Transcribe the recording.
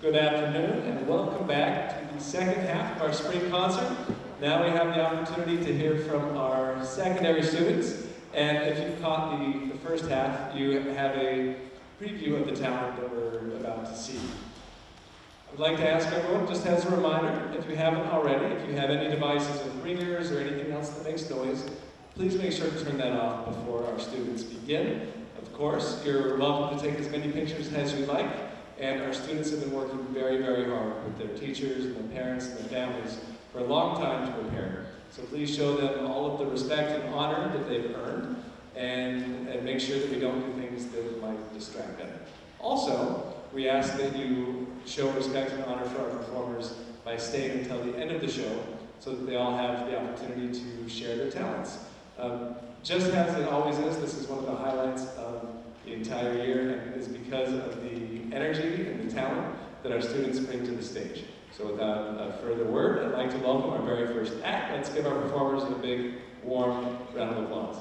Good afternoon and welcome back to the second half of our spring concert. Now we have the opportunity to hear from our secondary students. And if you caught the, the first half, you have a preview of the talent that we're about to see. I'd like to ask everyone, just as a reminder, if you haven't already, if you have any devices with ringers or anything else that makes noise, please make sure to turn that off before our students begin. Of course, you're welcome to take as many pictures as you like, and our students have been working very, very hard with their teachers and their parents and their families for a long time to prepare. So please show them all of the respect and honor that they've earned, and, and make sure that we don't do things that might distract them. Also, we ask that you show respect and honor for our performers by staying until the end of the show so that they all have the opportunity to share their talents. Um, just as it always is, this is one of the highlights of the entire year, and it is because of the energy and the talent that our students bring to the stage. So without a further word, I'd like to welcome our very first act. Let's give our performers a big, warm round of applause.